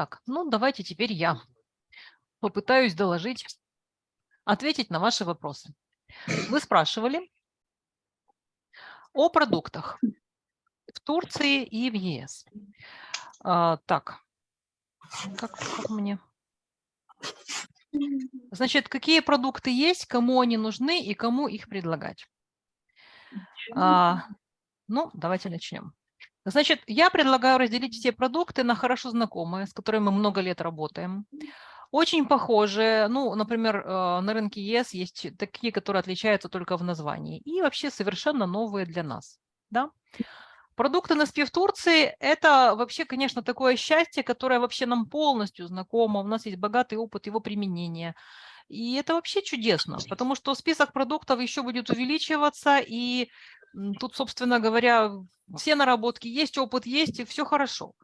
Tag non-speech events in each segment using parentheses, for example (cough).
Так, ну давайте теперь я попытаюсь доложить, ответить на ваши вопросы. Вы спрашивали о продуктах в Турции и в ЕС. А, так, как, как мне... Значит, какие продукты есть, кому они нужны и кому их предлагать? А, ну, давайте начнем. Значит, я предлагаю разделить все продукты на хорошо знакомые, с которыми мы много лет работаем. Очень похожие, ну, например, э, на рынке ЕС есть такие, которые отличаются только в названии, и вообще совершенно новые для нас. Да? Продукты NSP в Турции – это вообще, конечно, такое счастье, которое вообще нам полностью знакомо. У нас есть богатый опыт его применения. И это вообще чудесно, потому что список продуктов еще будет увеличиваться, и тут, собственно говоря, все наработки есть, опыт есть, и все хорошо.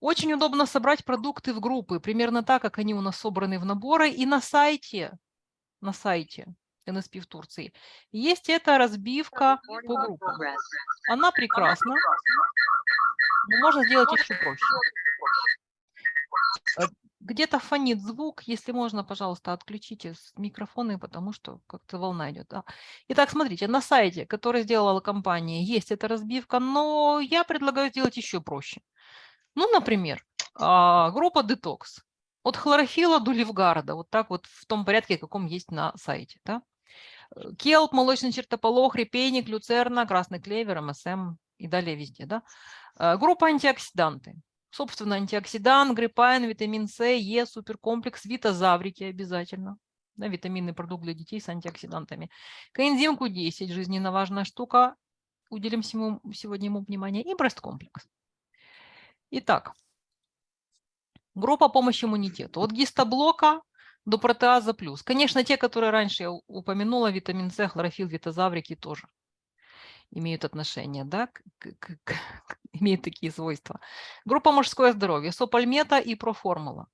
Очень удобно собрать продукты в группы, примерно так, как они у нас собраны в наборы. И на сайте, на сайте NSP в Турции есть эта разбивка по группам. Она прекрасна, но можно сделать еще проще. Где-то фонит звук, если можно, пожалуйста, отключите микрофоны, потому что как-то волна идет. Да. Итак, смотрите, на сайте, который сделала компания, есть эта разбивка, но я предлагаю сделать еще проще. Ну, например, а, группа Detox. От хлорофила до ливгарда, вот так вот в том порядке, каком есть на сайте. Да? Э, келп, молочный чертополох, репейник, люцерна, красный клевер, МСМ и далее везде. Да? Э, группа антиоксиданты. Собственно, антиоксидант, гриппайн, витамин С, Е, суперкомплекс, витазаврики обязательно. Да, витаминный продукт для детей с антиоксидантами. Коэнзим Q10, жизненно важная штука. Уделим сегодня ему внимание. И брест-комплекс. Итак, группа помощи иммунитету. От гистоблока до протеаза плюс. Конечно, те, которые раньше я упомянула, витамин С, хлорофилл, витазаврики тоже имеют отношение, да, к, к, к, (laughs) имеют такие свойства. Группа мужское здоровье, сопальмета и проформула.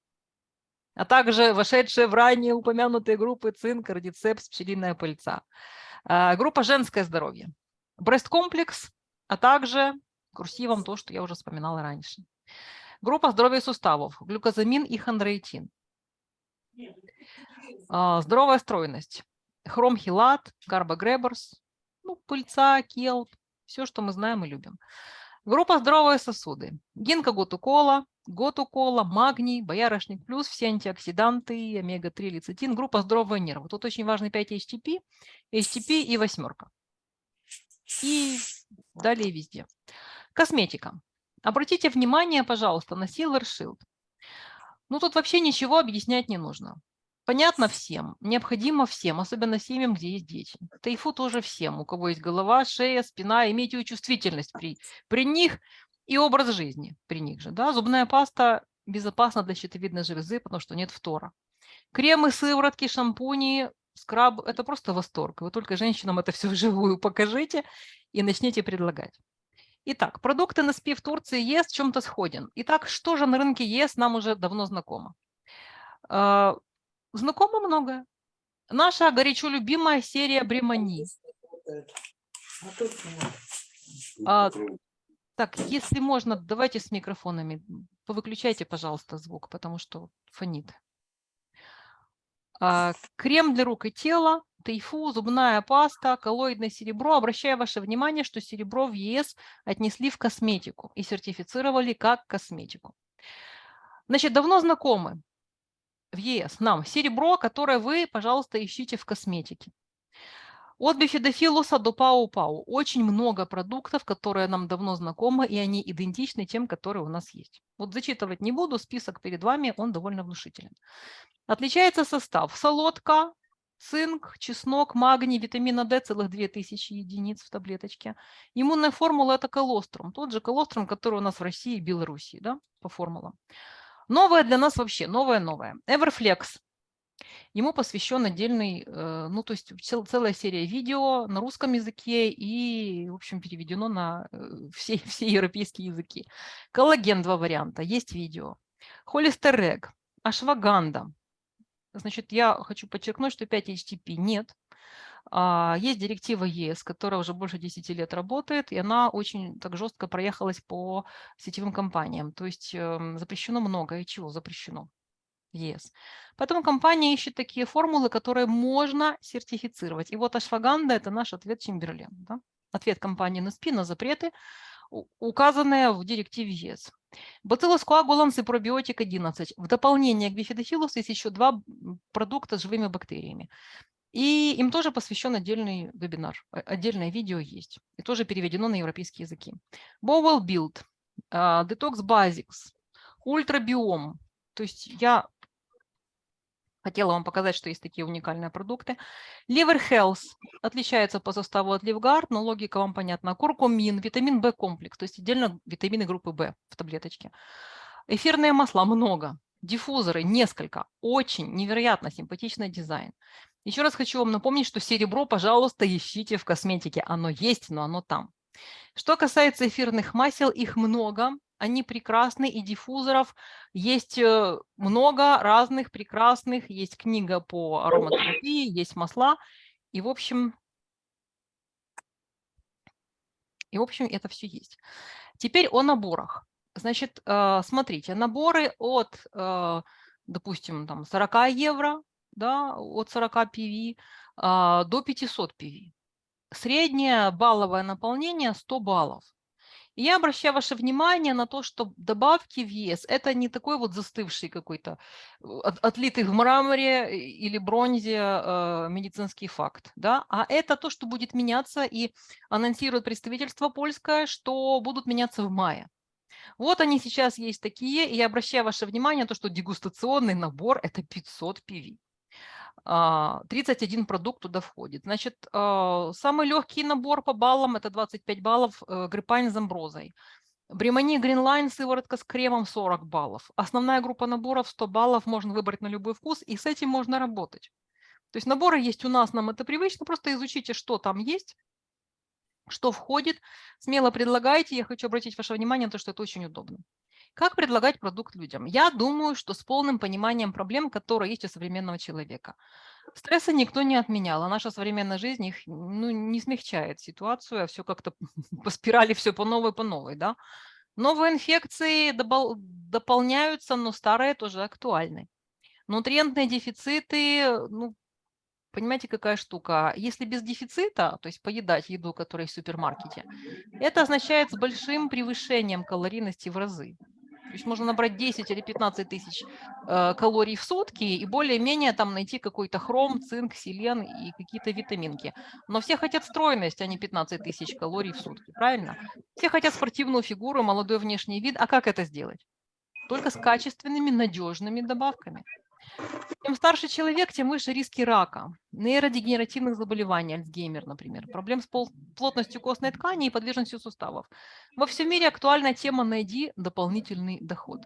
А также вошедшие в ранее упомянутые группы цинк, радицепс, пчелиная пыльца. А, группа женское здоровье, брест-комплекс, а также курсивом то, что я уже вспоминала раньше. Группа здоровья суставов, глюкозамин и хондроитин. А, здоровая стройность, хромхилат, карбогреберс, ну, пыльца, келп, все, что мы знаем и любим. Группа здоровые сосуды, гинка готукола, готукола, магний, боярышник плюс, все антиоксиданты, омега-3, лецитин, группа здоровые нервы. Тут очень важны 5-HTP, HTP и восьмерка. И далее везде. Косметика. Обратите внимание, пожалуйста, на Silver Shield. Ну, тут вообще ничего объяснять не нужно. Понятно всем, необходимо всем, особенно семьям, где есть дети. Тайфу тоже всем, у кого есть голова, шея, спина, имейте чувствительность при, при них и образ жизни при них же. Да? Зубная паста безопасна для щитовидной железы, потому что нет фтора. Кремы, сыворотки, шампуни, скраб – это просто восторг. Вы только женщинам это все (laughs) вживую покажите и начните предлагать. Итак, продукты НСП в Турции ЕС в чем-то сходен. Итак, что же на рынке ЕС нам уже давно знакомо? А, знакомо многое. Наша горячо любимая серия Бремани. А, так, если можно, давайте с микрофонами. Повыключайте, пожалуйста, звук, потому что фонит. А, крем для рук и тела, тайфу, зубная паста, коллоидное серебро. Обращаю ваше внимание, что серебро в ЕС отнесли в косметику и сертифицировали как косметику. Значит, давно знакомы в ЕС нам серебро, которое вы, пожалуйста, ищите в косметике. От бифидофилуса до пау-пау. Очень много продуктов, которые нам давно знакомы, и они идентичны тем, которые у нас есть. Вот зачитывать не буду, список перед вами, он довольно внушителен. Отличается состав. Солодка, цинк, чеснок, магний, витамина D целых 2000 единиц в таблеточке. Иммунная формула – это колострум. Тот же колострум, который у нас в России и Белоруссии, да, по формулам. Новое для нас вообще, новое-новое. Everflex. Ему посвящен отдельный, э, ну, то есть целая серия видео на русском языке и, в общем, переведено на э, все, (laughs) все европейские языки. Коллаген два варианта, есть видео. Холестерег, ашваганда, Значит, я хочу подчеркнуть, что 5 HTP нет. А, есть директива ЕС, которая уже больше 10 лет работает, и она очень так жестко проехалась по сетевым компаниям. То есть эм, запрещено многое. Чего запрещено? ЕС. Поэтому компания ищет такие формулы, которые можно сертифицировать. И вот ашфаганда – это наш ответ Чемберлен. Да? Ответ компании NSP на запреты, указанные в директиве ЕС. Bacillus coagulans и пробиотик 11. В дополнение к бифидофилус есть еще два продукта с живыми бактериями. И им тоже посвящен отдельный вебинар, отдельное видео есть. И тоже переведено на европейские языки. Bowel Build, а, Detox Basics, Ультрабиом. То есть я хотела вам показать, что есть такие уникальные продукты. Liver Health отличается по составу от Livgard, но логика вам понятна. Куркумин, витамин В комплекс, то есть отдельно витамины группы В в таблеточке. Эфирные масла много, диффузоры несколько, очень невероятно симпатичный дизайн. Еще раз хочу вам напомнить, что серебро, пожалуйста, ищите в косметике. Оно есть, но оно там. Что касается эфирных масел, их много. Они прекрасны, и диффузоров есть э, много разных прекрасных. Есть книга по ароматерапии, есть масла. И, в общем, и, в общем, это все есть. Теперь о наборах. Значит, э, смотрите, наборы от, э, допустим, там 40 евро да, от 40 PV а, до 500 PV. Среднее балловое наполнение 100 баллов. И я обращаю ваше внимание на то, что добавки в ЕС – это не такой вот застывший какой-то, от, отлитый в мраморе или бронзе э, медицинский факт, да? а это то, что будет меняться, и анонсирует представительство польское, что будут меняться в мае. Вот они сейчас есть такие, и я обращаю ваше внимание на то, что дегустационный набор – это 500 PV. 31 а, продукт туда входит. Значит, а, самый легкий набор по баллам – это 25 баллов э, гриппайн с амброзой. Бремани Greenline сыворотка с кремом 40 баллов. Основная группа наборов 100 баллов, можно выбрать на любой вкус, и с этим можно работать. То есть наборы есть у нас, нам это привычно, просто изучите, что там есть, что входит, смело предлагайте. Я хочу обратить ваше внимание на то, что это очень удобно. Как предлагать продукт людям? Я думаю, что с полным пониманием проблем, которые есть у современного человека. Стресса никто не отменял, а наша современная жизнь их ну, не смягчает ситуацию, а все как-то (laughs) по спирали, все по новой, по новой. Да? Новые инфекции дополняются, но старые тоже актуальны. Нутриентные дефициты, ну, понимаете, какая штука? Если без дефицита, то есть поедать еду, которая в супермаркете, это означает с большим превышением калорийности в разы. То есть можно набрать 10 или 15 тысяч э, калорий в сутки и более-менее там найти какой-то хром, цинк, селен и какие-то витаминки. Но все хотят стройность, а не 15 тысяч калорий в сутки, правильно? Все хотят спортивную фигуру, молодой внешний вид. А как это сделать? Только с качественными, надежными добавками. Чем старше человек, тем выше риски рака, нейродегенеративных заболеваний, Альцгеймер, например, проблем с плотностью костной ткани и подвижностью суставов. Во всем мире актуальная тема «Найди дополнительный доход».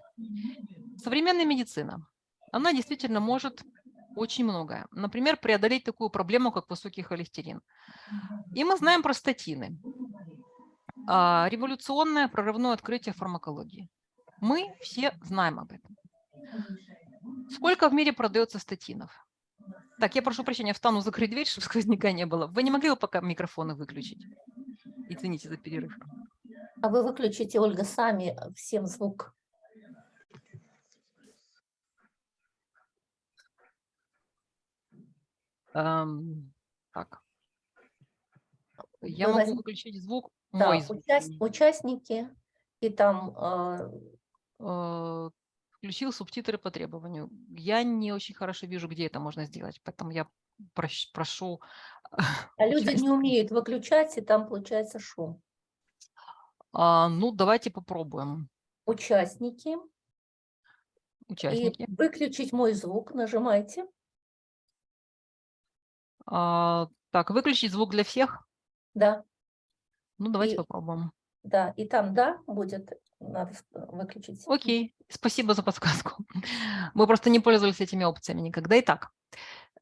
Современная медицина, она действительно может очень многое. Например, преодолеть такую проблему, как высокий холестерин. И мы знаем про статины. А, революционное прорывное открытие фармакологии. Мы все знаем об этом. Сколько в мире продается статинов? Так, я прошу прощения, встану закрыть дверь, чтобы сквозняка не было. Вы не могли бы пока микрофоны выключить? Извините за перерыв. А вы выключите, Ольга, сами всем звук. Эм, так. Я вы могу выключить звук, да, мой звук. Участ... Участники и там... Э... Э, включил субтитры по требованию. Я не очень хорошо вижу, где это можно сделать, поэтому я прошу... (laughs) А люди не умеют выключать, и там получается шум. А, ну, давайте попробуем. Участники. Участники. И выключить мой звук нажимайте. А, так, выключить звук для всех? Да. Ну, давайте и, попробуем. Да, и там «да» будет, надо выключить. Окей, спасибо за подсказку. (laughs) Мы просто не пользовались этими опциями никогда. Итак,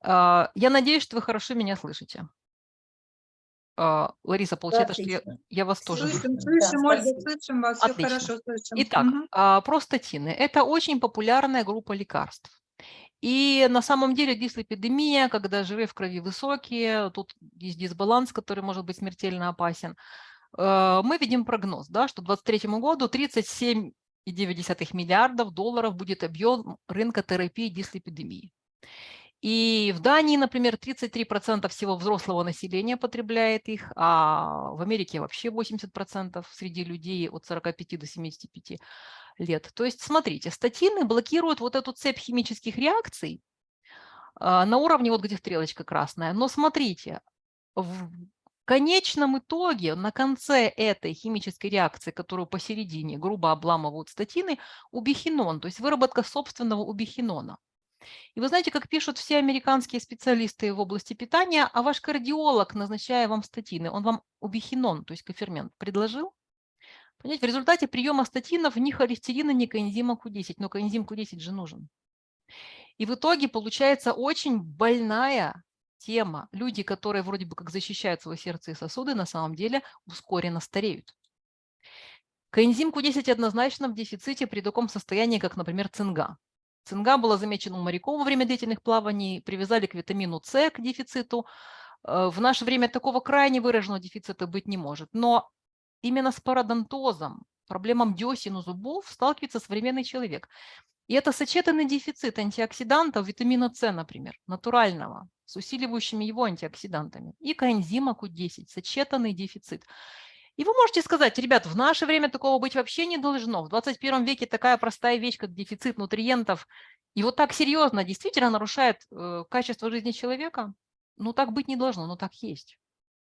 а, я надеюсь, что вы хорошо меня слышите. А, Лариса, получается, что я, я вас тоже слышим. Слышим, да, Ольга, слышим вас, Отлично. все хорошо слышим. Итак, угу. простатины – это очень популярная группа лекарств. И на самом деле дислепидемия, когда жиры в крови высокие, тут есть дисбаланс, который может быть смертельно опасен. Э, мы видим прогноз, да, что к 2023 году 37,9 миллиардов долларов будет объем рынка терапии дислепидемии. И в Дании, например, 33% всего взрослого населения потребляет их, а в Америке вообще 80% среди людей от 45 до 75 лет. То есть, смотрите, статины блокируют вот эту цепь химических реакций а, на уровне, вот где стрелочка красная. Но смотрите, конечном итоге, на конце этой химической реакции, которую посередине грубо обламывают статины, убихинон, то есть выработка собственного убихинона. И вы знаете, как пишут все американские специалисты в области питания, а ваш кардиолог, назначая вам статины, он вам убихинон, то есть кофермент, предложил? Понимаете, в результате приема статинов ни холестерина, ни коэнзима Q10, но коэнзим Q10 же нужен. И в итоге получается очень больная тема. Люди, которые вроде бы как защищают свое сердце и сосуды, на самом деле ускоренно стареют. Коэнзим Q10 однозначно в дефиците при таком состоянии, как, например, цинга. Цинга была замечена у моряков во время длительных плаваний, привязали к витамину С, к дефициту. Э, в наше время такого крайне выраженного дефицита быть не может. Но именно с пародонтозом, проблемам десен у зубов сталкивается современный человек. И это сочетанный дефицит антиоксидантов, витамина С, например, натурального, с усиливающими его антиоксидантами, и коэнзима Q10, сочетанный дефицит. И вы можете сказать, ребят, в наше время такого быть вообще не должно. В 21 веке такая простая вещь, как дефицит нутриентов, и вот так серьезно действительно нарушает э, качество жизни человека, ну так быть не должно, но так есть.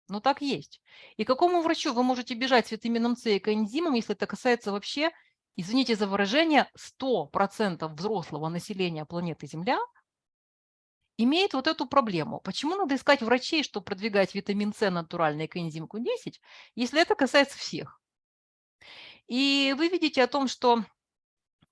Но так есть. И какому врачу вы можете бежать с витамином С и коэнзимом, если это касается вообще, извините за выражение, 100% взрослого населения планеты Земля – имеет вот эту проблему. Почему надо искать врачей, чтобы продвигать витамин С натуральный коэнзим Q10, если это касается всех? И вы видите о том, что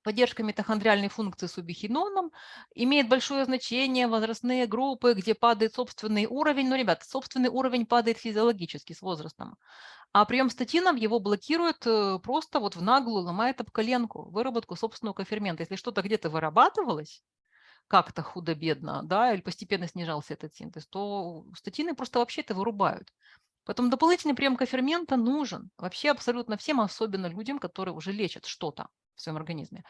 поддержка митохондриальной функции с убихиноном имеет большое значение возрастные группы, где падает собственный уровень. Но, ребята, собственный уровень падает физиологически с возрастом. А прием статинов его блокирует э, просто вот в наглую, ломает об коленку, выработку собственного кофермента. Если что-то где-то вырабатывалось, как-то худо-бедно, да, или постепенно снижался этот синтез, то статины просто вообще это вырубают. Поэтому дополнительный прием кофермента нужен вообще абсолютно всем, особенно людям, которые уже лечат что-то в своем организме.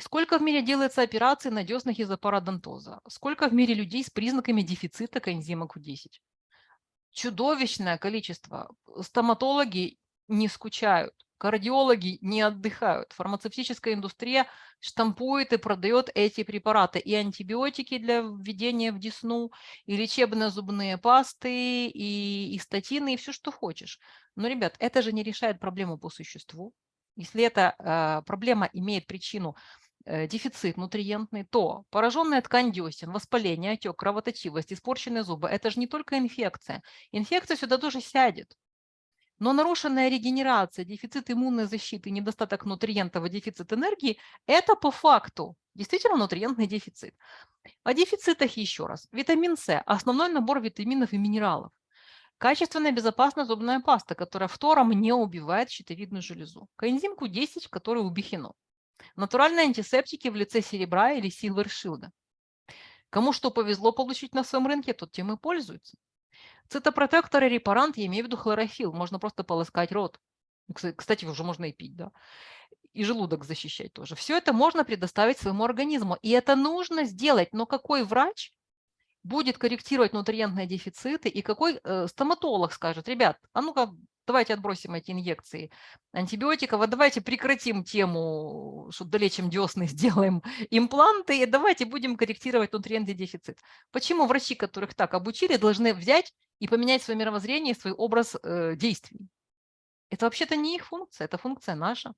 Сколько в мире делается операций на деснах из-за парадонтоза? Сколько в мире людей с признаками дефицита коэнзима Q10? Чудовищное количество. Стоматологи не скучают. Кардиологи не отдыхают. Фармацевтическая индустрия штампует и продает эти препараты. И антибиотики для введения в десну, и лечебные зубные пасты, и, и статины, и все, что хочешь. Но, ребят, это же не решает проблему по существу. Если эта э, проблема имеет причину дефицит нутриентный, то пораженная ткань десен, воспаление, отек, кровоточивость, испорченные зубы – это же не только инфекция. Инфекция сюда тоже сядет. Но нарушенная регенерация, дефицит иммунной защиты, недостаток нутриентов и дефицит энергии – это по факту действительно нутриентный дефицит. О дефицитах еще раз. Витамин С – основной набор витаминов и минералов. Качественная безопасная зубная паста, которая фтором не убивает щитовидную железу. Коэнзим Q10, который убихинол. Натуральные антисептики в лице серебра или Shield. Кому что повезло получить на своем рынке, тот тем и пользуется. Цитопротектор и репарант, я имею в виду хлорофилл, можно просто полоскать рот. Кстати, уже можно и пить, да. И желудок защищать тоже. Все это можно предоставить своему организму. И это нужно сделать. Но какой врач будет корректировать нутриентные дефициты и какой э, стоматолог скажет, ребят, а ну-ка давайте отбросим эти инъекции антибиотиков, а давайте прекратим тему, что долечим десны, (laughs) сделаем импланты, и давайте будем корректировать нутриентный дефицит. Почему врачи, которых так обучили, должны взять и поменять свое мировоззрение, свой образ э, действий? Это вообще-то не их функция, это функция наша.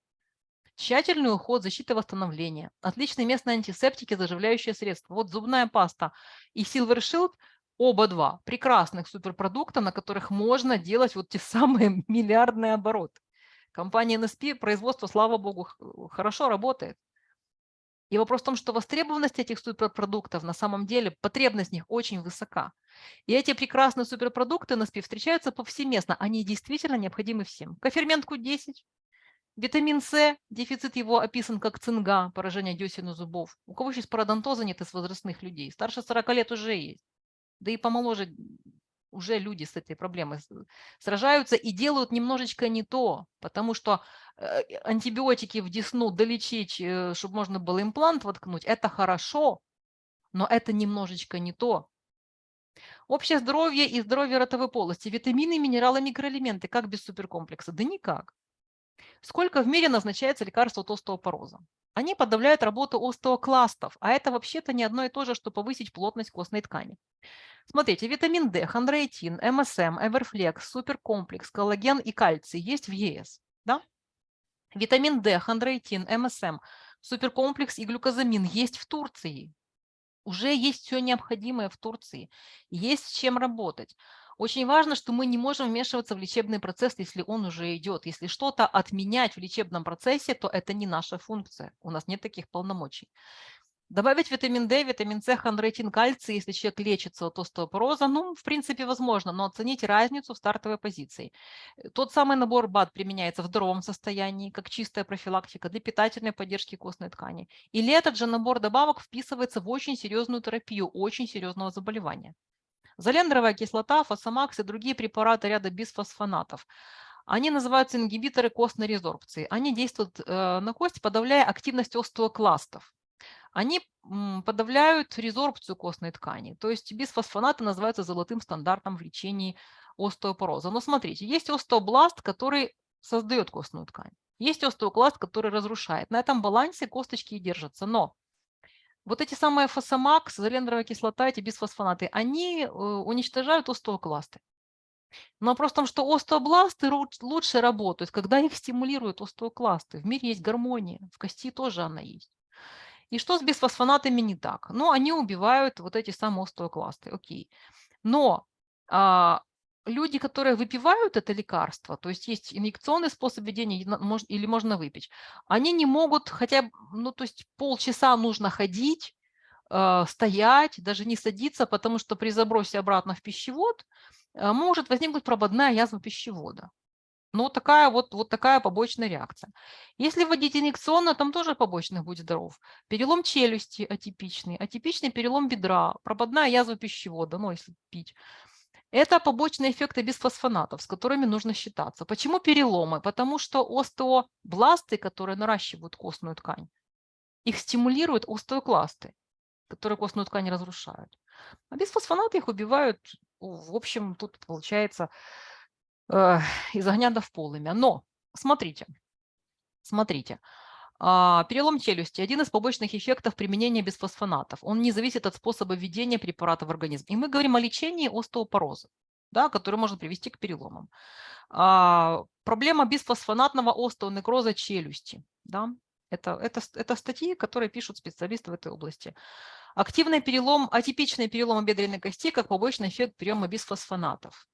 Тщательный уход, защита восстановления, отличные местные антисептики, заживляющие средства. Вот зубная паста и Silver Shield – оба два прекрасных суперпродукта, на которых можно делать вот те (laughs) самые миллиардные обороты. Компания NSP, производство, слава богу, хорошо работает. И вопрос в том, что востребованность этих суперпродуктов на самом деле, потребность в них очень высока. И эти прекрасные суперпродукты NSP встречаются повсеместно, они действительно необходимы всем. Кофермент Q10, Витамин С, дефицит его описан как цинга, поражение десен и зубов. У кого сейчас пародонтоза нет из возрастных людей? Старше 40 лет уже есть. Да и помоложе уже люди с этой проблемой сражаются и делают немножечко не то, потому что э, антибиотики в десну долечить, э, чтобы можно было имплант воткнуть, это хорошо, но это немножечко не то. Общее здоровье и здоровье ротовой полости, витамины, минералы, микроэлементы. Как без суперкомплекса? Да никак. Сколько в мире назначается лекарства от остеопороза? Они подавляют работу остеокластов, а это вообще-то не одно и то же, что повысить плотность костной ткани. Смотрите, витамин D, хондроитин, МСМ, Эверфлекс, суперкомплекс, коллаген и кальций есть в ЕС. Да? Витамин D, хондроитин, МСМ, суперкомплекс и глюкозамин есть в Турции. Уже есть все необходимое в Турции. Есть с чем работать. Очень важно, что мы не можем вмешиваться в лечебный процесс, если он уже идет. Если что-то отменять в лечебном процессе, то это не наша функция. У нас нет таких полномочий. Добавить витамин D, витамин С, хондроитин, кальций, если человек лечится от остеопороза, ну, в принципе, возможно, но оцените разницу в стартовой позиции. Э, тот самый набор БАД применяется в здоровом состоянии, как чистая профилактика для питательной поддержки костной ткани. Или этот же набор добавок вписывается в очень серьезную терапию очень серьезного заболевания. Залендровая кислота, фосамакс и другие препараты ряда бисфосфонатов. Они называются ингибиторы костной резорбции. Они действуют э, на кость, подавляя активность остеокластов они подавляют резорбцию костной ткани. То есть бисфосфонаты называются золотым стандартом в лечении остеопороза. Но смотрите, есть остеобласт, который создает костную ткань. Есть остеокласт, который разрушает. На этом балансе косточки и держатся. Но вот эти самые фосамакс, залендровая кислота, эти бисфосфонаты, они э, уничтожают остеокласты. Но вопрос в том, что остеобласты лучше работают, когда их стимулируют остеокласты. В мире есть гармония, в кости тоже она есть. И что с бисфосфонатами не так? Ну, они убивают вот эти самые остеокласты, окей. Но а, люди, которые выпивают это лекарство, то есть есть инъекционный способ введения или можно выпить, они не могут хотя бы, ну, то есть полчаса нужно ходить, э, стоять, даже не садиться, потому что при забросе обратно в пищевод э, может возникнуть прободная язва пищевода. Ну, такая вот, вот такая побочная реакция. Если вводить инъекционно, там тоже побочный будет здоров. Перелом челюсти атипичный, атипичный перелом бедра, прободная язва пищевода, ну, если пить. Это побочные эффекты бисфосфонатов, с которыми нужно считаться. Почему переломы? Потому что остеобласты, которые наращивают костную ткань, их стимулируют остеокласты, которые костную ткань разрушают. А бисфосфонаты их убивают, в общем, тут получается э, из огня до в полымя. Но смотрите, смотрите. А, перелом челюсти – один из побочных эффектов применения бисфосфонатов. Он не зависит от способа введения препарата в организм. И мы говорим о лечении остеопороза, да, который может привести к переломам. А, проблема бисфосфонатного остеонекроза челюсти. Да, это, это, это статьи, которые пишут специалисты в этой области. Активный перелом, атипичный перелом бедренной кости как побочный эффект приема бисфосфонатов.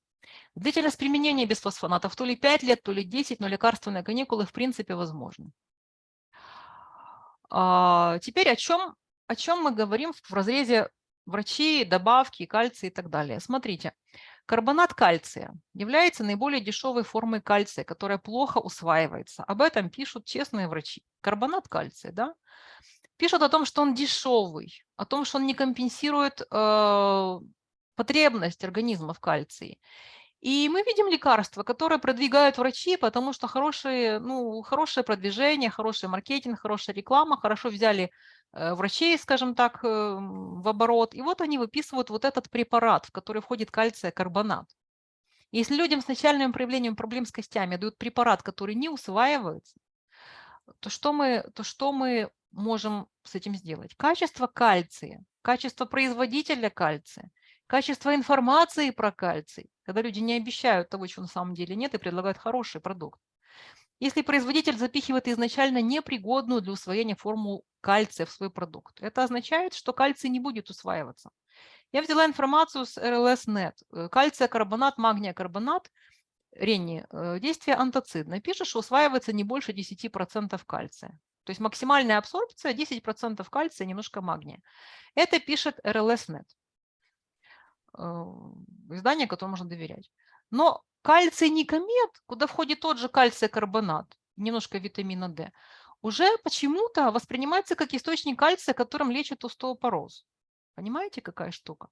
Длительность применения бисфосфонатов то ли 5 лет, то ли 10, но лекарственные каникулы в принципе возможны. А, теперь о чем, о чем мы говорим в разрезе врачи, добавки, кальция и так далее. Смотрите, карбонат кальция является наиболее дешевой формой кальция, которая плохо усваивается. Об этом пишут честные врачи. Карбонат кальция, да? Пишут о том, что он дешевый, о том, что он не компенсирует э, потребность организма в кальции. И мы видим лекарства, которые продвигают врачи, потому что хорошие, ну, хорошее продвижение, хороший маркетинг, хорошая реклама, хорошо взяли э, врачей, скажем так, э, в оборот. И вот они выписывают вот этот препарат, в который входит кальция-карбонат. Если людям с начальным проявлением проблем с костями дают препарат, который не усваивается, то что мы, то что мы можем с этим сделать? Качество кальция, качество производителя кальция, Качество информации про кальций, когда люди не обещают того, чего на самом деле нет, и предлагают хороший продукт. Если производитель запихивает изначально непригодную для усвоения форму кальция в свой продукт, это означает, что кальций не будет усваиваться. Я взяла информацию с RLS.net. Э, кальция, карбонат, магния, карбонат, Ренни, э, действие антоцидное. Пишет, что усваивается не больше 10% кальция. То есть максимальная абсорбция 10% кальция, немножко магния. Это пишет RLS.net. Э, издание, которому можно доверять. Но кальций никомет, куда входит тот же кальций-карбонат, немножко витамина D, уже почему-то воспринимается как источник кальция, которым лечат остеопороз. Понимаете, какая штука?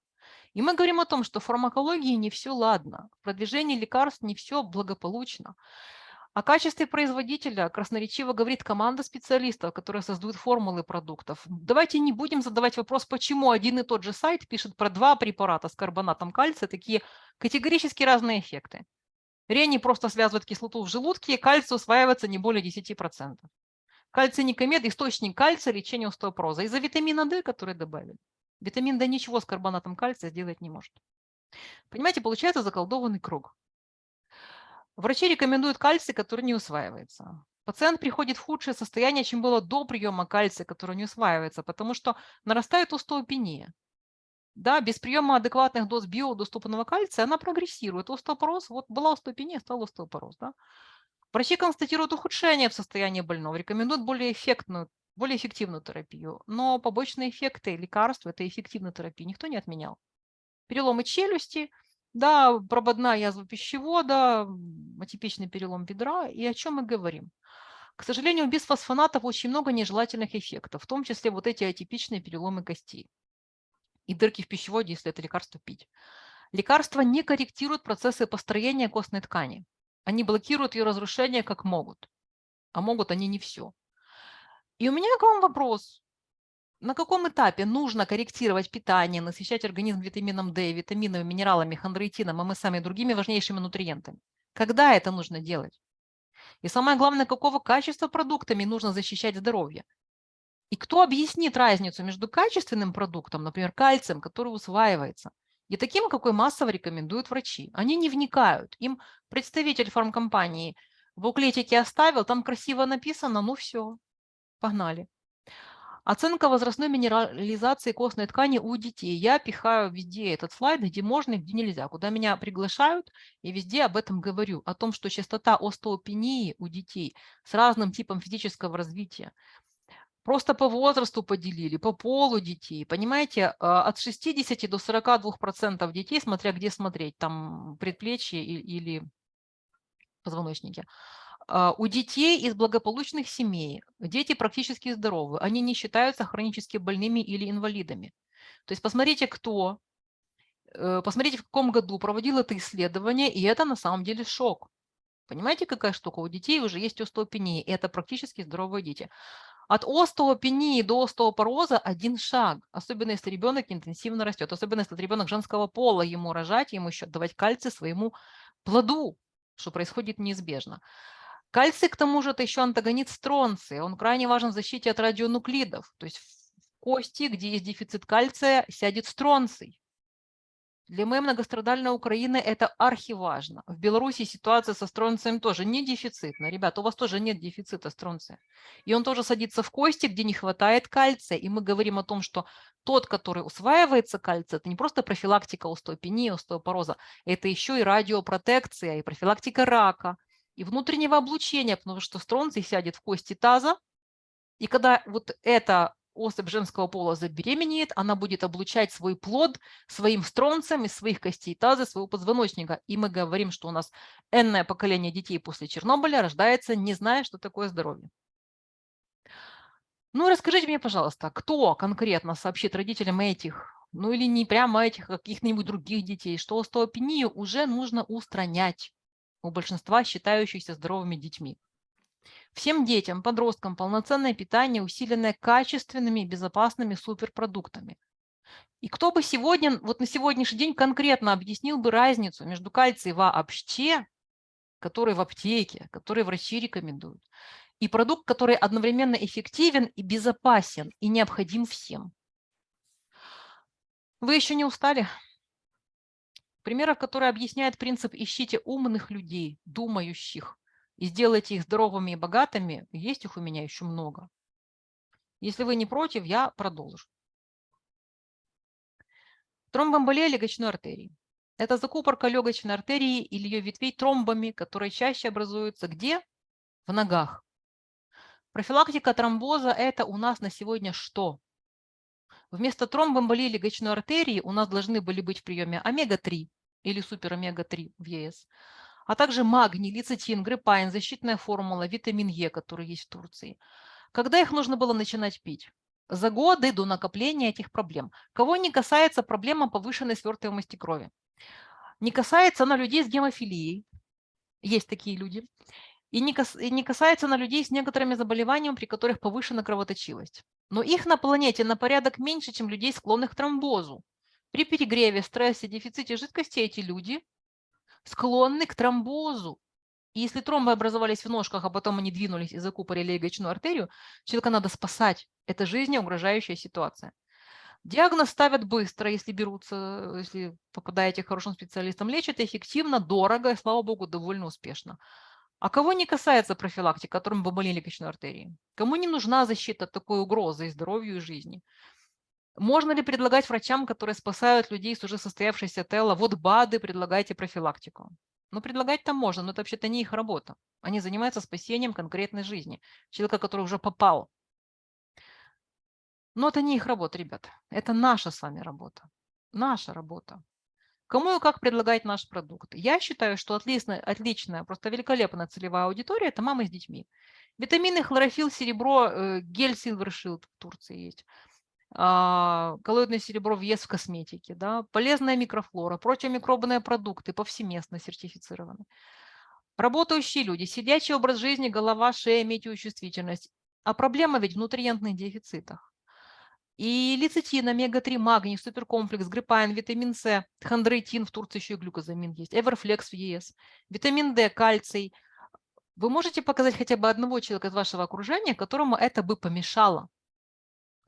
И мы говорим о том, что в фармакологии не все ладно, в продвижении лекарств не все благополучно. О качестве производителя красноречиво говорит команда специалистов, которые создают формулы продуктов. Давайте не будем задавать вопрос, почему один и тот же сайт пишет про два препарата с карбонатом кальция, такие категорически разные эффекты. Рени просто связывает кислоту в желудке, кальций усваивается не более 10%. Кальций никомед – источник кальция лечения остеопороза из-за витамина D, который добавили. Витамин D ничего с карбонатом кальция сделать не может. Понимаете, получается заколдованный круг. Врачи рекомендуют кальций, который не усваивается. Пациент приходит в худшее состояние, чем было до приема кальция, который не усваивается, потому что нарастает остеопения. Да, без приема адекватных доз биодоступного кальция она прогрессирует. Остеопороз, вот была остеопения, стал остеопороз. Да? Врачи констатируют ухудшение в состоянии больного, рекомендуют более эффектную, более эффективную терапию. Но побочные эффекты лекарств этой эффективной терапии никто не отменял. Переломы челюсти – да, прободная язва пищевода, атипичный перелом бедра. И о чем мы говорим? К сожалению, без фосфонатов очень много нежелательных эффектов, в том числе вот эти атипичные переломы костей и дырки в пищеводе, если это лекарство пить. Лекарства не корректируют процессы построения костной ткани. Они блокируют ее разрушение как могут. А могут они не все. И у меня к вам вопрос на каком этапе нужно корректировать питание, насыщать организм витамином D, витаминами, минералами, хондроитином, МСМ и другими важнейшими нутриентами? Когда это нужно делать? И самое главное, какого качества продуктами нужно защищать здоровье? И кто объяснит разницу между качественным продуктом, например, кальцием, который усваивается, и таким, какой массово рекомендуют врачи? Они не вникают. Им представитель фармкомпании в буклетике оставил, там красиво написано, ну все, погнали. Оценка возрастной минерализации костной ткани у детей. Я пихаю везде этот слайд, где можно и где нельзя. Куда меня приглашают, и везде об этом говорю. О том, что частота остеопении у детей с разным типом физического развития. Просто по возрасту поделили, по полу детей. Понимаете, а, от 60 до 42% детей, смотря где смотреть, там предплечье или позвоночники – у детей из благополучных семей дети практически здоровы, они не считаются хронически больными или инвалидами. То есть посмотрите, кто, э, посмотрите, в каком году проводил это исследование, и это на самом деле шок. Понимаете, какая штука? У детей уже есть остеопения, и это практически здоровые дети. От остеопении до остеопороза один шаг, особенно если ребенок интенсивно растет, особенно если ребенок женского пола, ему рожать, ему еще давать кальций своему плоду, что происходит неизбежно. Кальций, к тому же, это еще антагонист стронция. Он крайне важен в защите от радионуклидов. То есть в кости, где есть дефицит кальция, сядет стронций. Для моей многострадальной Украины это архиважно. В Беларуси ситуация со стронцием тоже не дефицитная. Ребята, у вас тоже нет дефицита стронция. И он тоже садится в кости, где не хватает кальция. И мы говорим о том, что тот, который усваивается кальций, это не просто профилактика остеопении, остеопороза, это еще и радиопротекция, и профилактика рака, и внутреннего облучения, потому что стронций сядет в кости таза, и когда вот эта особь женского пола забеременеет, она будет облучать свой плод своим стронцем из своих костей таза, своего позвоночника. И мы говорим, что у нас энное поколение детей после Чернобыля рождается, не зная, что такое здоровье. Ну, расскажите мне, пожалуйста, кто конкретно сообщит родителям этих, ну или не прямо этих, а каких-нибудь других детей, что остеопению уже нужно устранять у большинства считающихся здоровыми детьми. Всем детям, подросткам полноценное питание, усиленное качественными и безопасными суперпродуктами. И кто бы сегодня, вот на сегодняшний день конкретно объяснил бы разницу между кальцием вообще, который в аптеке, который врачи рекомендуют, и продукт, который одновременно эффективен и безопасен, и необходим всем. Вы еще не устали? Примеров, которые объясняют принцип «ищите умных людей, думающих, и сделайте их здоровыми и богатыми», есть их у меня еще много. Если вы не против, я продолжу. Тромбоэмболия легочной артерии. Это закупорка легочной артерии или ее ветвей тромбами, которые чаще образуются где? В ногах. Профилактика тромбоза – это у нас на сегодня что? Вместо тромбоэмболии легочной артерии у нас должны были быть в приеме омега-3, или супер омега-3 в ЕС, а также магний, лецитин, гриппайн, защитная формула, витамин Е, который есть в Турции. Когда их нужно было начинать пить? За годы до накопления этих проблем. Кого не касается проблема повышенной свертываемости крови? Не касается она людей с гемофилией. Есть такие люди. И не, кас, и не касается на людей с некоторыми заболеваниями, при которых повышена кровоточивость. Но их на планете на порядок меньше, чем людей, склонных к тромбозу. При перегреве, стрессе, дефиците жидкости эти люди склонны к тромбозу. И если тромбы образовались в ножках, а потом они двинулись и закупорили легочную артерию, человека надо спасать. Это жизнеугрожающая ситуация. Диагноз ставят быстро, если берутся, если попадаете к хорошим специалистам, лечат эффективно, дорого и, слава богу, довольно успешно. А кого не касается профилактики, которым бомболили легочной артерии? Кому не нужна защита такой угрозы и здоровью, и жизни? Можно ли предлагать врачам, которые спасают людей с уже состоявшейся тела, вот БАДы, предлагайте профилактику? Ну, предлагать там можно, но это вообще-то не их работа. Они занимаются спасением конкретной жизни, человека, который уже попал. Но это не их работа, ребят. Это наша с вами работа. Наша работа. Кому и как предлагать наш продукт? Я считаю, что отличная, отличная просто великолепная целевая аудитория – это мамы с детьми. Витамины, хлорофилл, серебро, э, гель Silver в Турции есть. А, коллоидное серебро вес в косметике, да, полезная микрофлора, противомикробные продукты повсеместно сертифицированы. Работающие люди, сидячий образ жизни, голова, шея, метеочувствительность. А проблема ведь в нутриентных дефицитах. И лецитин, омега-3, магний, суперкомплекс, гриппайн, витамин С, хондроитин, в Турции еще и глюкозамин есть, эверфлекс в ЕС, витамин D, кальций. Вы можете показать хотя бы одного человека из вашего окружения, которому это бы помешало,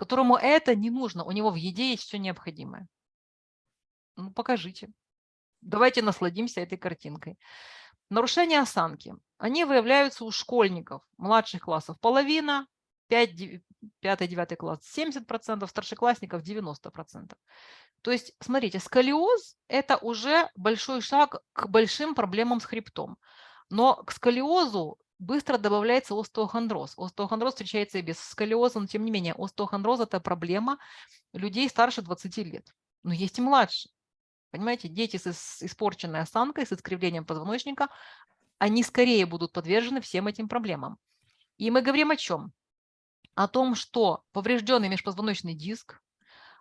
которому это не нужно, у него в еде есть все необходимое. Ну, покажите. Давайте насладимся этой картинкой. Нарушения осанки. Они выявляются у школьников младших классов. Половина, 5-9 класс 70%, старшеклассников 90%. То есть, смотрите, сколиоз – это уже большой шаг к большим проблемам с хребтом. Но к сколиозу быстро добавляется остеохондроз. Остеохондроз встречается и без сколиоза, но тем не менее остеохондроз – это проблема людей старше 20 лет. Но есть и младше. Понимаете, дети с испорченной осанкой, с искривлением позвоночника, они скорее будут подвержены всем этим проблемам. И мы говорим о чем? о том, что поврежденный межпозвоночный диск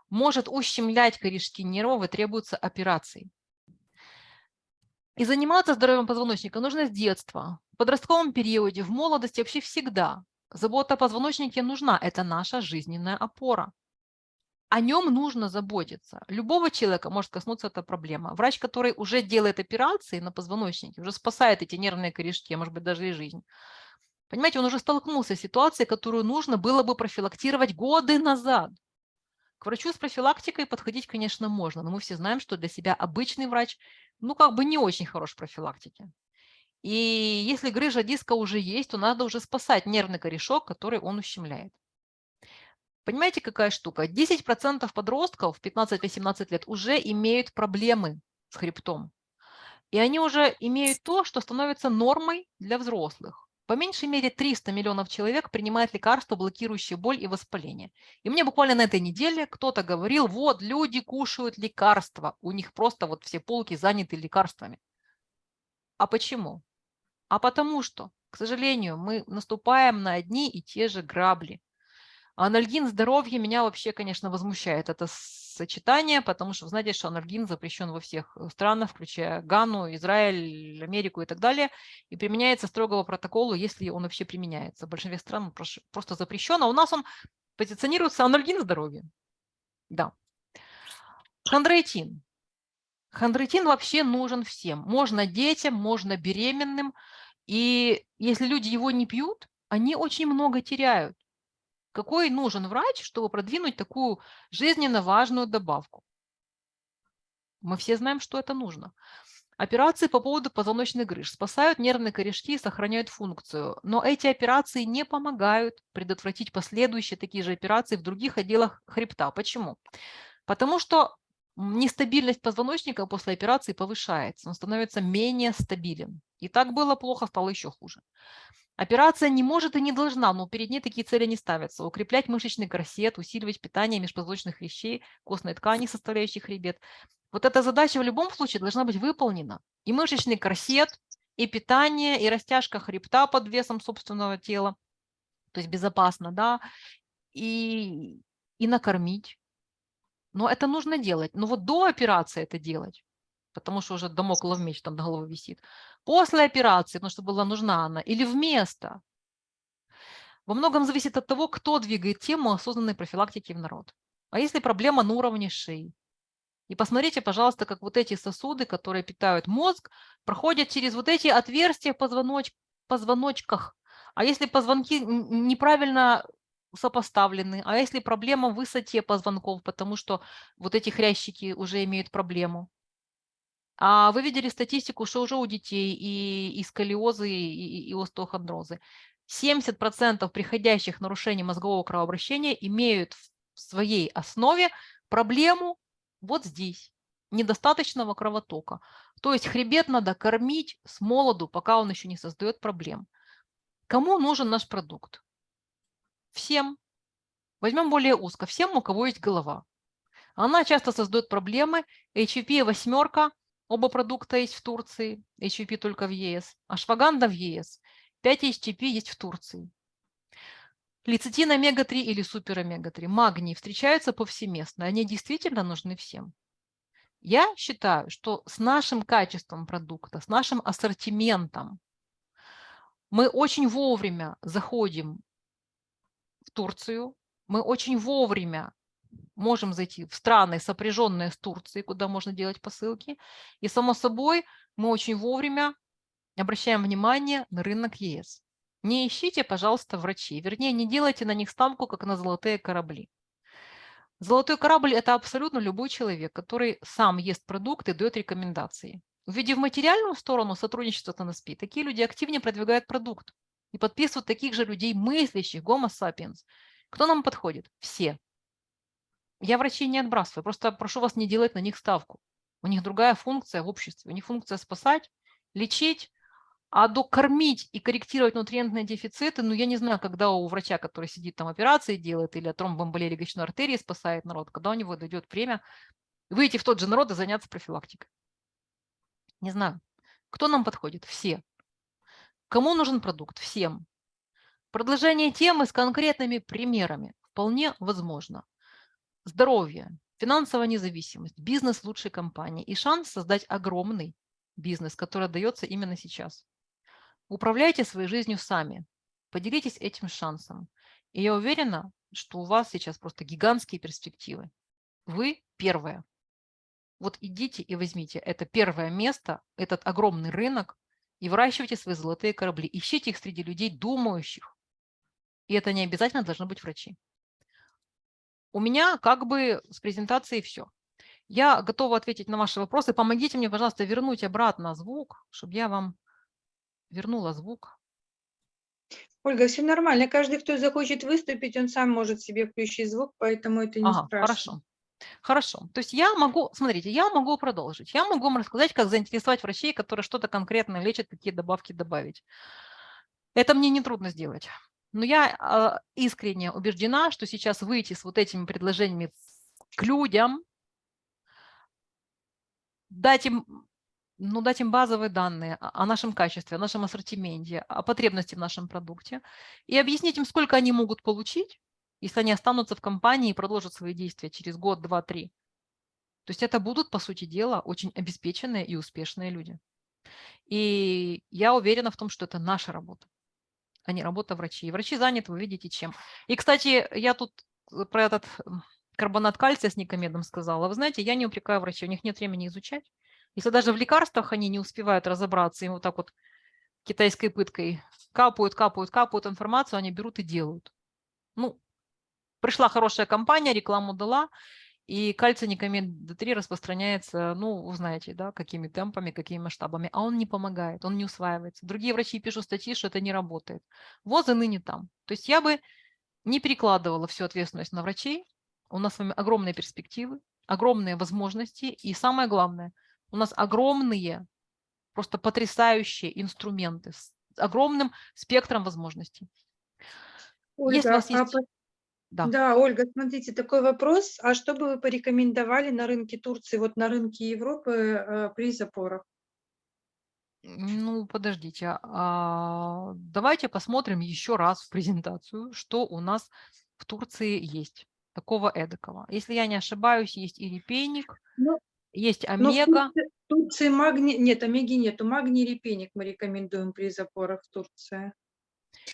может ущемлять корешки нервов и требуются операции. И заниматься здоровьем позвоночника нужно с детства, в подростковом периоде, в молодости, вообще всегда. Забота о позвоночнике нужна, это наша жизненная опора. О нем нужно заботиться. Любого человека может коснуться эта проблема. Врач, который уже делает операции на позвоночнике, уже спасает эти нервные корешки, а может быть даже и жизнь, Понимаете, он уже столкнулся с ситуацией, которую нужно было бы профилактировать годы назад. К врачу с профилактикой подходить, конечно, можно, но мы все знаем, что для себя обычный врач, ну, как бы не очень хорош в профилактике. И если грыжа диска уже есть, то надо уже спасать нервный корешок, который он ущемляет. Понимаете, какая штука? 10% подростков 15-18 лет уже имеют проблемы с хребтом. И они уже имеют то, что становится нормой для взрослых. По меньшей мере 300 миллионов человек принимают лекарства, блокирующие боль и воспаление. И мне буквально на этой неделе кто-то говорил, вот люди кушают лекарства, у них просто вот все полки заняты лекарствами. А почему? А потому что, к сожалению, мы наступаем на одни и те же грабли. Анальгин здоровье меня вообще, конечно, возмущает это сочетание, потому что знаете, что анальгин запрещен во всех э, странах, включая Гану, Израиль, Америку и так далее, и применяется строгого протокола, если он вообще применяется. В большинстве стран просто запрещен, а у нас он позиционируется анальгин здоровье. Да. Хондроитин. Хондроитин вообще нужен всем. Можно детям, можно беременным. И если люди его не пьют, они очень много теряют. Какой нужен врач, чтобы продвинуть такую жизненно важную добавку? Мы все знаем, что это нужно. Операции по поводу позвоночных грыж спасают нервные корешки и сохраняют функцию, но эти операции не помогают предотвратить последующие такие же операции в других отделах хребта. Почему? Потому что нестабильность позвоночника после операции повышается, он становится менее стабилен. И так было плохо, стало еще хуже. Операция не может и не должна, но перед ней такие цели не ставятся. Укреплять мышечный корсет, усиливать питание межпозвоночных хрящей, костной ткани, составляющих хребет. Вот эта задача в любом случае должна быть выполнена. И мышечный корсет, и питание, и растяжка хребта под весом собственного тела, то есть безопасно, да, и, и накормить. Но это нужно делать. Но вот до операции это делать, потому что уже домоклов меч там до головы висит. После операции, потому что была нужна она, или вместо. Во многом зависит от того, кто двигает тему осознанной профилактики в народ. А если проблема на уровне шеи? И посмотрите, пожалуйста, как вот эти сосуды, которые питают мозг, проходят через вот эти отверстия в позвоноч... позвоночках. А если позвонки неправильно сопоставлены, а если проблема в высоте позвонков, потому что вот эти хрящики уже имеют проблему. А вы видели статистику, что уже у детей и, и сколиозы, и, и остеохондрозы. 70% приходящих нарушений мозгового кровообращения имеют в своей основе проблему вот здесь, недостаточного кровотока. То есть хребет надо кормить с молоду, пока он еще не создает проблем. Кому нужен наш продукт? Всем. Возьмем более узко. Всем, у кого есть голова. Она часто создает проблемы. HVP восьмерка, оба продукта есть в Турции, HVP только в ЕС, ашваганда в ЕС. 5 HTP есть в Турции. Лецитин омега-3 или супер омега-3, магний встречаются повсеместно, они действительно нужны всем. Я считаю, что с нашим качеством продукта, с нашим ассортиментом мы очень вовремя заходим в Турцию, мы очень вовремя можем зайти в страны, сопряженные с Турцией, куда можно делать посылки. И, само собой, мы очень вовремя обращаем внимание на рынок ЕС. Не ищите, пожалуйста, врачей. Вернее, не делайте на них ставку, как на золотые корабли. Золотой корабль – это абсолютно любой человек, который сам ест продукты дает рекомендации. Увидев материальную сторону сотрудничества с НСП, такие люди активнее продвигают продукт и подписывают таких же людей, мыслящих, гомо sapiens. Кто нам подходит? Все. Я врачей не отбрасываю, просто прошу вас не делать на них ставку. У них другая функция в обществе. У них функция спасать, лечить, а докормить и корректировать нутриентные дефициты, ну, я не знаю, когда у врача, который сидит там операции делает или от тромбоэмболии легочной артерии спасает народ, когда у него дойдет время выйти в тот же народ и заняться профилактикой. Не знаю. Кто нам подходит? Все. Кому нужен продукт? Всем. Продолжение темы с конкретными примерами вполне возможно. Здоровье, финансовая независимость, бизнес лучшей компании и шанс создать огромный бизнес, который дается именно сейчас. Управляйте своей жизнью сами. Поделитесь этим шансом. И я уверена, что у вас сейчас просто гигантские перспективы. Вы первая. Вот идите и возьмите это первое место, этот огромный рынок, и выращивайте свои золотые корабли. Ищите их среди людей, думающих. И это не обязательно должны быть врачи. У меня как бы с презентацией все. Я готова ответить на ваши вопросы. Помогите мне, пожалуйста, вернуть обратно звук, чтобы я вам вернула звук. Ольга, все нормально. Каждый, кто захочет выступить, он сам может себе включить звук, поэтому это не ага, страшно. Хорошо. Хорошо. То есть я могу, смотрите, я могу продолжить. Я могу вам рассказать, как заинтересовать врачей, которые что-то конкретно лечат, какие добавки добавить. Это мне нетрудно сделать. Но я э, искренне убеждена, что сейчас выйти с вот этими предложениями к людям, дать им ну, дать им базовые данные о нашем качестве, о нашем ассортименте, о потребности в нашем продукте и объяснить им, сколько они могут получить, если они останутся в компании и продолжат свои действия через год, два, три. То есть это будут, по сути дела, очень обеспеченные и успешные люди. И я уверена в том, что это наша работа, а не работа врачей. Врачи заняты, вы видите, чем. И, кстати, я тут про этот карбонат кальция с никомедом сказала. Вы знаете, я не упрекаю врачей, у них нет времени изучать. Если даже в лекарствах они не успевают разобраться, им вот так вот китайской пыткой капают, капают, капают информацию, они берут и делают. Ну, пришла хорошая компания, рекламу дала, и кальций никомед D3 распространяется, ну, вы знаете, да, какими темпами, какими масштабами, а он не помогает, он не усваивается. Другие врачи пишут статьи, что это не работает. ВОЗ и ныне там. То есть я бы не перекладывала всю ответственность на врачей. У нас с вами огромные перспективы, огромные возможности, и самое главное – у нас огромные, просто потрясающие инструменты с огромным спектром возможностей. Ольга, Если у вас а есть... Да. да, Ольга, смотрите, такой вопрос. А что бы вы порекомендовали на рынке Турции, вот на рынке Европы э, при запорах? Ну, подождите, а, давайте посмотрим еще раз в презентацию, что у нас в Турции есть такого эдакого. Если я не ошибаюсь, есть и репейник, Ну, есть омега. В Турции магний, нет, омеги нету, магний репейник мы рекомендуем при запорах в Турции.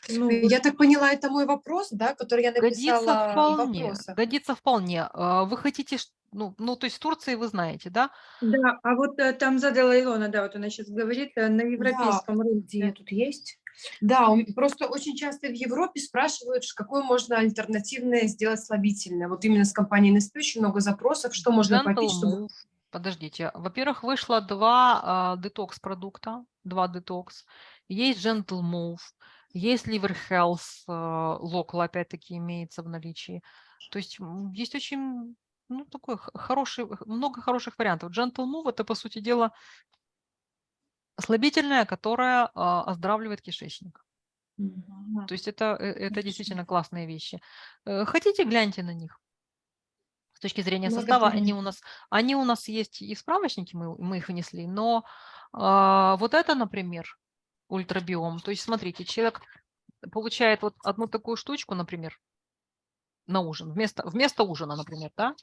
Ну, Я так поняла, это мой вопрос, да, который я Годится написала в вполне, годится вполне. А, Вы хотите, ну, ну, то есть в Турции вы знаете, да? да, а вот э, там задала Илона, да, вот она сейчас говорит, э, на европейском Где рынке. тут есть? Да, просто очень часто в Европе спрашивают, какое можно альтернативное сделать слабительное. Вот именно с компанией NSP очень много запросов, что можно Gentle попить, чтобы... Подождите, во-первых, вышло два детокс продукта, два детокс. Есть Gentle Move, есть Liver Health, Local опять-таки имеется в наличии. То есть есть очень, ну, такой хороший, много хороших вариантов. Gentle Move это, по сути дела, слабительное, которое а, оздоравливает кишечник. Мгм. То есть это, э, это действительно классные вещи. Э, Хотите, гляньте на них. С точки зрения состава, они у нас, они у нас есть и в справочнике, мы, мы их внесли, но а, вот это, например, ультрабиом. То есть смотрите, человек получает вот одну такую штучку, например, на ужин, вместо, вместо ужина, например, да,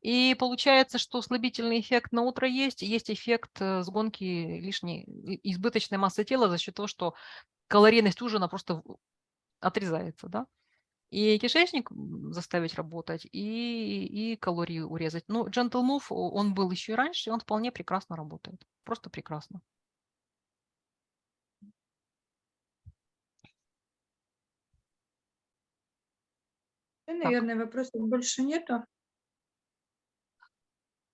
и получается, что слабительный эффект на утро есть, есть эффект э, сгонки лишней, избыточной массы тела за счет того, что калорийность ужина просто отрезается, да. И кишечник заставить работать, и, и калории урезать. Ну, Gentle Move, он был еще и раньше, и он вполне прекрасно работает. Просто прекрасно. Наверное, вопросов больше нету.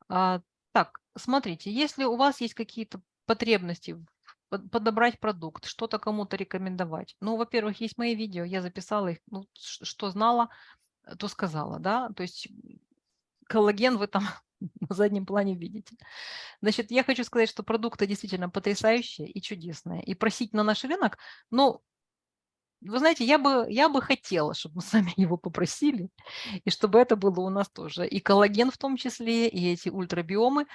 А, так, смотрите, если у вас есть какие-то потребности подобрать продукт, что-то кому-то рекомендовать. Ну, во-первых, есть мои видео, я записала их, ну, что знала, э, то сказала, да. То есть коллаген вы там (laughs) на заднем плане видите. Значит, я хочу сказать, что продукты действительно потрясающие и чудесные. И просить на наш рынок, ну, вы знаете, я бы, я бы хотела, чтобы мы (laughs) сами его попросили, и чтобы это было у нас тоже. И коллаген в том числе, и эти ультрабиомы,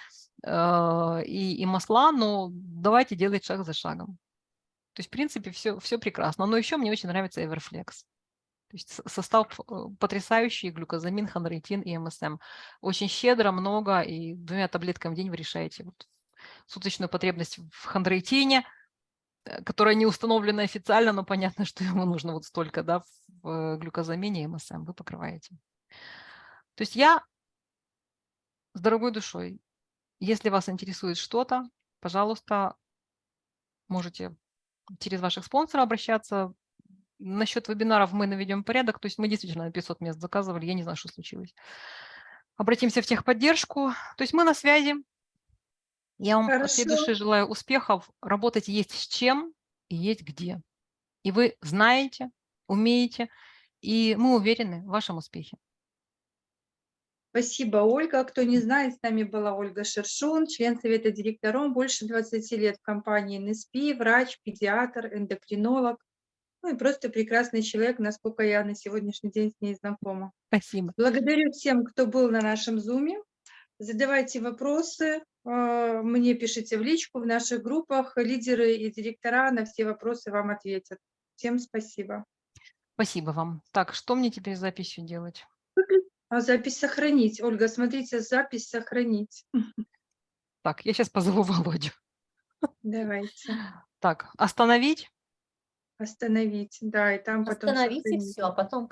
э, и, и масла, но давайте делать шаг за шагом. То есть, в принципе, все, все прекрасно. Но еще мне очень нравится Everflex. То есть состав э, потрясающий, глюкозамин, хондротин и МСМ. Очень щедро, много, и двумя таблетками в день вы решаете вот суточную потребность в хондроитине, э, которая не установлена официально, но понятно, что ему нужно вот столько, да, в э, глюкозамине и МСМ вы покрываете. То есть я с дорогой душой, если вас интересует что-то, пожалуйста, можете через ваших спонсоров обращаться. Насчет вебинаров мы наведем порядок, то есть мы действительно на 500 мест заказывали, я не знаю, что случилось. Обратимся в техподдержку, то есть мы на связи. Я вам от всей Хорошо. души желаю успехов. Работать есть с чем и есть где. И вы знаете, умеете, и мы уверены в вашем успехе. Спасибо, Ольга. Кто не знает, с нами была Ольга Шершун, член Совета директоров, больше 20 лет в компании NSP, врач, педиатр, эндокринолог. Ну и просто прекрасный человек, насколько я на сегодняшний день с ней знакома. Спасибо. Благодарю всем, кто был на нашем зуме. Задавайте вопросы, мне пишите в личку в наших группах. Лидеры и директора на все вопросы вам ответят. Всем спасибо. Спасибо вам. Так, что мне теперь с записью делать? А запись сохранить. Ольга, смотрите, запись сохранить. (laughs) Так, я сейчас позову (laughs) Володю. Давайте. Так, остановить. Остановить. Да, и там потом Остановите сохранить. все, а потом